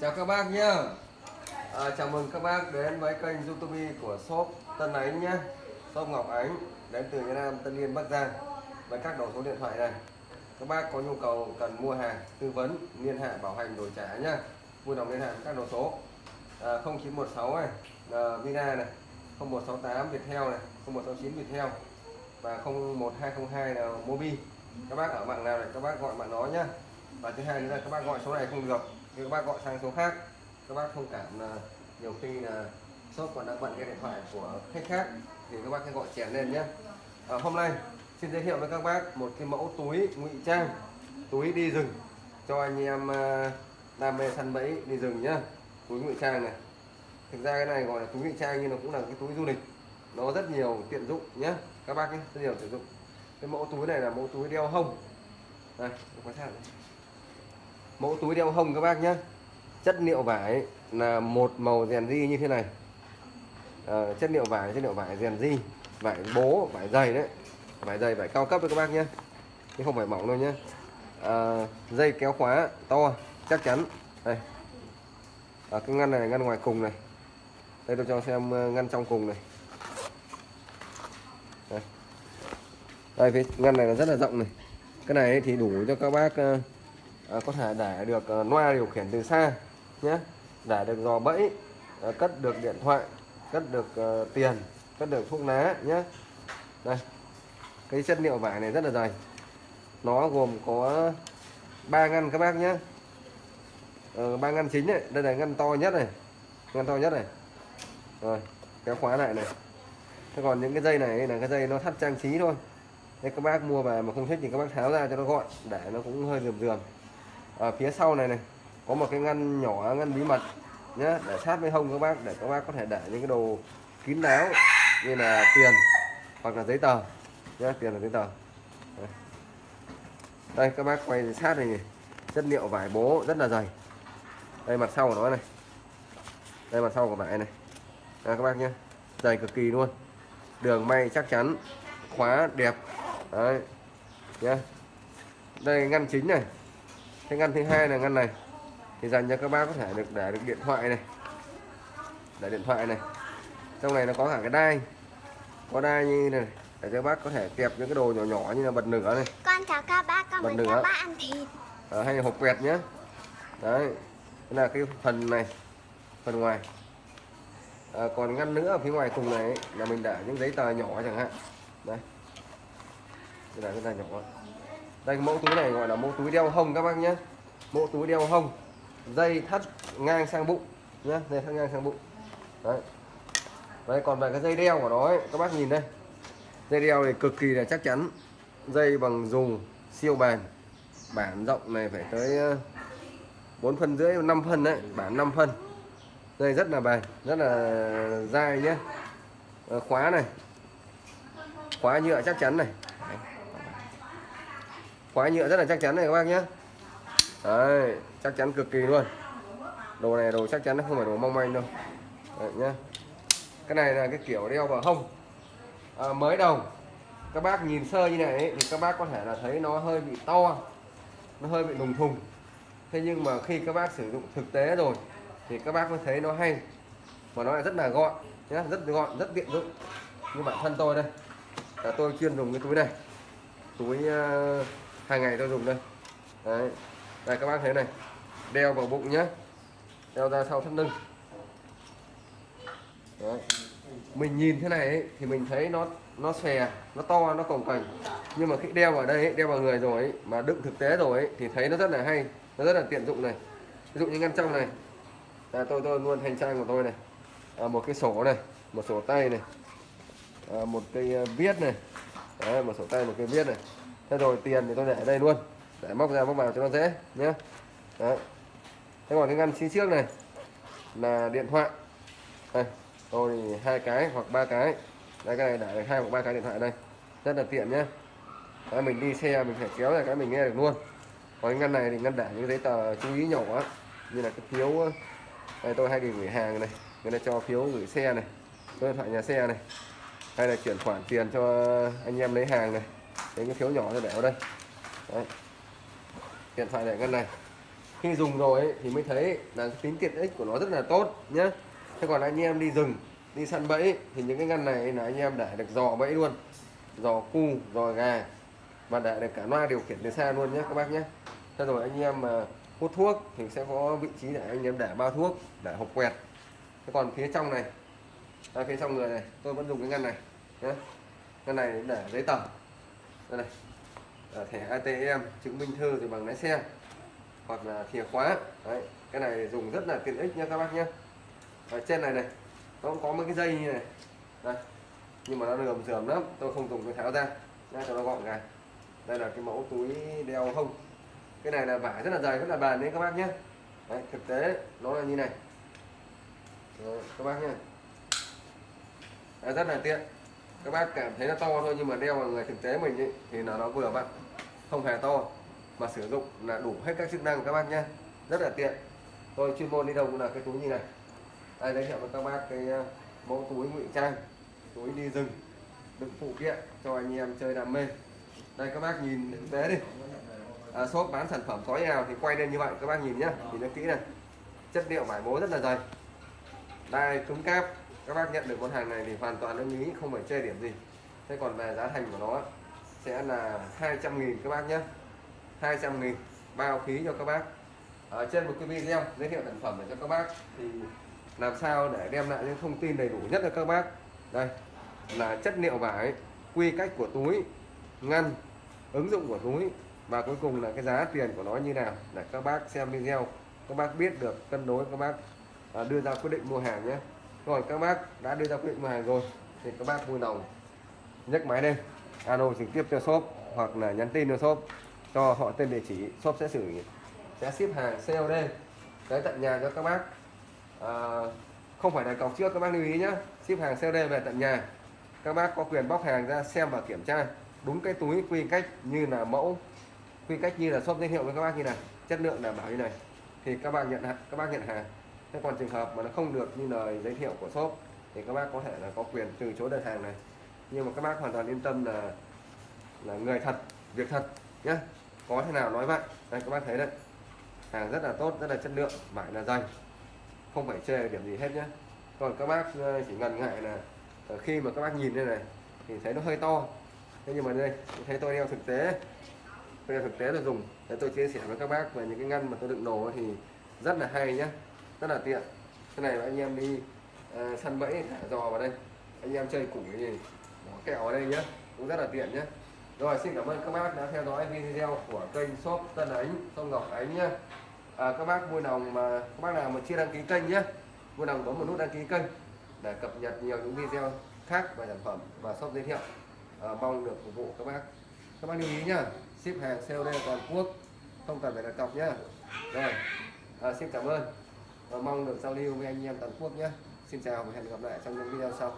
Chào các bác nhé à, Chào mừng các bác đến với kênh youtube của shop Tân Ánh nhé Shop Ngọc Ánh đến từ Việt Nam Tân Yên Bắc Giang với các đầu số điện thoại này. Các bác có nhu cầu cần mua hàng tư vấn liên hệ bảo hành đổi trả nhá. Vui lòng liên hệ với các đầu số. À, 0916 này à, Vina này 0168 Viettel này 0169 Viettel và 01202 là Mobi. Các bác ở mạng nào này các bác gọi mạng đó nhá. Và thứ hai nữa là các bác gọi số này không được nếu các bác gọi sang số khác. Các bác thông cảm là nhiều khi là shop còn đang bận cái điện thoại của khách khác thì các bác hãy gọi chèn lên nhé. À, hôm nay xin giới thiệu với các bác một cái mẫu túi ngụy trang túi đi rừng cho anh em à, đam mê săn bẫy đi rừng nhá túi ngụy trang này. Thực ra cái này gọi là túi ngụy trang nhưng nó cũng là cái túi du lịch. Nó rất nhiều tiện dụng nhé. Các bác nhé rất nhiều tiện dụng. Cái mẫu túi này là mẫu túi đeo hông. Đây quan sát mẫu túi đeo hông các bác nhé chất liệu vải là một màu rèn di như thế này. À, chất liệu vải chất liệu vải rèn di vải bố vải dày đấy. Vải dày vải cao cấp với các bác nhé chứ không phải mỏng đâu nhé à, ờ, dây kéo khóa to chắc chắn. Đây. À, cái ngăn này ngăn ngoài cùng này. Đây tôi cho xem ngăn trong cùng này. Đây, đây phía ngăn này là rất là rộng này. Cái này thì đủ cho các bác à, có thể để được ờ, à, loa điều khiển từ xa nhé. Để được dò bẫy à, cất được điện thoại cất được à, tiền cất được thuốc lá nhé. Đây cái chất liệu vải này rất là dày. Nó gồm có ba ngăn các bác nhé. Ờ, ba ngăn chính này đây là ngăn to nhất này ngăn to nhất này. Rồi kéo khóa lại này. Thế còn những cái dây này là cái dây nó thắt trang trí thôi. Nên các bác mua về mà không thích thì các bác tháo ra cho nó gọn để nó cũng hơi rườm rườm ở phía sau này này có một cái ngăn nhỏ ngăn bí mật nhé để sát với hông các bác để các bác có thể để những cái đồ kín đáo như là tiền hoặc là giấy tờ nhé tiền là giấy tờ. Đây, đây các bác quay sát này, chất liệu vải bố rất là dày. Đây mặt sau của nó này. Đây mặt sau của vải này. Đây, các bác nhé dày cực kỳ luôn. Đường may chắc chắn khóa đẹp. Đấy nhé đây ngăn chính này cái ngăn thứ hai là ngăn này. Thì dành cho các bác có thể được để được điện thoại này. Để điện thoại này. Trong này nó có cả cái đai. Có đai như này để cho bác có thể kẹp những cái đồ nhỏ nhỏ như là bật nửa này. Con chào các bác con Bật nữa. các bác ăn thịt. À, hay là hộp quẹt nhé đấy. Đây là cái phần này. Phần ngoài. À, còn ngăn nữa ở phía ngoài cùng này ấy, là mình để những giấy tờ nhỏ chẳng hạn. Đây. Đây là cái tờ nhỏ đây mẫu túi này gọi là mẫu túi đeo hông các bác nhé. Mẫu túi đeo hông dây thắt ngang sang bụng nhé dây thắt ngang sang bụng. Đấy. Đấy còn về cái dây đeo của nó ấy, các bác nhìn đây. Dây đeo này cực kỳ là chắc chắn. Dây bằng dù siêu bền. Bản rộng này phải tới ờ, 4 phân rưỡi 5 phân đấy bản 5 phân. Dây rất là bền rất là dai nhé. Ờ, khóa này. Khóa nhựa chắc chắn này khóa nhựa rất là chắc chắn này các bác nhé. Đấy, chắc chắn cực kỳ luôn. Đồ này đồ chắc chắn nó không phải đồ mong manh đâu. Đấy, nhá. Cái này là cái kiểu đeo vào hông. À, mới đầu các bác nhìn sơ như này ấy, thì các bác có thể là thấy nó hơi bị to nó hơi bị lùng thùng. Thế nhưng mà khi các bác sử dụng thực tế rồi thì các bác mới thấy nó hay và nó lại rất là gọn nhá rất gọn rất tiện dụng. Như bản thân tôi đây. Là tôi chuyên dùng cái túi này. Túi uh, hàng ngày tôi dùng đây. Đấy. Đây các bác thấy này. Đeo vào bụng nhé đeo ra sau thắt lưng. Đấy. mình nhìn thế này ấy, thì mình thấy nó nó xòe nó to nó cồng cành. Nhưng mà khi đeo vào đây ấy, đeo vào người rồi ấy, mà đựng thực tế rồi ấy, thì thấy nó rất là hay nó rất là tiện dụng này. Ví dụ như ngăn trong này. À, tôi tôi luôn hành trang của tôi này. À, một cái sổ này một sổ tay này. À, một cây à, viết này. Đấy, một sổ tay một cây viết này thế rồi tiền thì tôi để ở đây luôn. Để móc ra móc vào cho nó dễ nhé Đấy. thế còn cái ngăn xin trước này là điện thoại. Đây tôi hai cái hoặc ba cái. Đây cái này để hai hoặc ba cái điện thoại đây. Rất là tiện nhé Đấy, mình đi xe mình phải kéo ra cái mình nghe được luôn. Còn cái ngăn này thì ngăn để những giấy tờ chú ý nhỏ quá như là cái phiếu đây tôi hay đi gửi hàng này. Người ta cho phiếu gửi xe này. Số điện thoại nhà xe này. Hay là chuyển khoản tiền cho anh em lấy hàng này lấy cái phiếu nhỏ tôi để ở đây. Đấy. điện thoại để ngăn này. Khi dùng rồi ấy, thì mới thấy là tính tiện ích của nó rất là tốt nhé thế còn anh em đi rừng đi săn bẫy thì những cái ngăn này là anh em để được dò bẫy luôn. Dò cu dò gà và để được cả loa điều khiển từ xa luôn nhé các bác nhé thế rồi anh em mà hút thuốc thì sẽ có vị trí để anh em để bao thuốc để hộp quẹt. Thế còn phía trong này à, phía trong người này tôi vẫn dùng cái ngăn này nhé ngăn này để giấy tờ đây này. À, thẻ ATM chứng minh thư rồi bằng lái xe. Hoặc là chìa khóa. Đấy cái này dùng rất là tiện ích nha các bác nhé ở trên này này nó cũng có mấy cái dây như này. Đây. Nhưng mà nó lườm rườm lắm tôi không dùng cái tháo ra. Ra cho nó gọn gàng. Đây là cái mẫu túi đeo hông. Cái này là vải rất là dày rất là bền đấy các bác nhé đấy, thực tế nó là như này. Đấy, các bác nhé đấy, rất là tiện các bác cảm thấy nó to thôi nhưng mà đeo vào người thực tế mình ấy, thì nó nó vừa bạn không hề to mà sử dụng là đủ hết các chức năng các bác nhé. Rất là tiện. Tôi chuyên môn đi đâu cũng là cái túi như này. Đây giới thiệu với các bác cái ờ, mẫu túi ngụy trang túi đi rừng đựng phụ kiện cho anh em chơi đam mê. Đây các bác nhìn thực tế đi. À, shop bán sản phẩm có nào thì quay lên như vậy các bác nhìn nhá nhìn nó kỹ này. Chất liệu vải bố rất là dày. Đai cứng cáp các bác nhận được con hàng này thì hoàn toàn ưng ý, không phải chê điểm gì. Thế còn về giá thành của nó sẽ là 200 nghìn các bác nhé. 200 nghìn, bao phí cho các bác. Ở trên một cái video giới thiệu sản phẩm để cho các bác thì làm sao để đem lại những thông tin đầy đủ nhất cho các bác. Đây, là chất liệu vải, quy cách của túi, ngăn, ứng dụng của túi và cuối cùng là cái giá tiền của nó như nào để các bác xem video. Các bác biết được, cân đối các bác à, đưa ra quyết định mua hàng nhé rồi các bác đã đưa ra quyết định mua hàng rồi thì các bác vui lòng nhấc máy lên alo trực tiếp cho shop hoặc là nhắn tin cho shop cho họ tên địa chỉ shop sẽ xử sẽ ship hàng COD tới tận nhà cho các bác. À, không phải là cọc trước các bác lưu ý nhé ship hàng COD về tận nhà. Các bác có quyền bóc hàng ra xem và kiểm tra đúng cái túi quy cách như là mẫu quy cách như là shop giới thiệu với các bác như này chất lượng đảm bảo như này. Thì các bạn nhận các bác nhận hàng thế còn trường hợp mà nó không được như lời giới thiệu của shop, thì các bác có thể là có quyền từ chối đơn hàng này. Nhưng mà các bác hoàn toàn yên tâm là là người thật, việc thật nhé có thế nào nói vậy. Đây, các bác thấy đấy. Hàng rất là tốt, rất là chất lượng, vải là dày. Không phải chê điểm gì hết nhé còn các bác ờ, chỉ ngần ngại là ờ, khi mà các bác nhìn đây này, thì thấy nó hơi to. Thế nhưng mà đây thấy tôi đeo thực tế. Tôi đeo thực tế là dùng. Để tôi chia sẻ với các bác về những cái ngăn mà tôi đựng đồ thì rất là hay nhé rất là tiện. Cái này anh em đi uh, săn bẫy thả giò vào đây. Anh em chơi củi gì bỏ kẹo ở đây nhé cũng rất là tiện nhé rồi xin cảm ơn các bác đã theo dõi video của kênh shop Tân Ánh Sông Ngọc Ánh nhé à, các bác vui lòng mà các bác nào mà chưa đăng ký kênh nhé vui lòng bấm một nút đăng ký kênh để cập nhật nhiều những video khác về sản phẩm và shop giới thiệu. À, mong được phục vụ các bác. Các bác lưu ý nhá ship hàng COD toàn quốc không cần phải đặt cọc nhá. Rồi à, xin cảm ơn và mong được giao lưu với anh em toàn quốc nhé. Xin chào và hẹn gặp lại trong những video sau.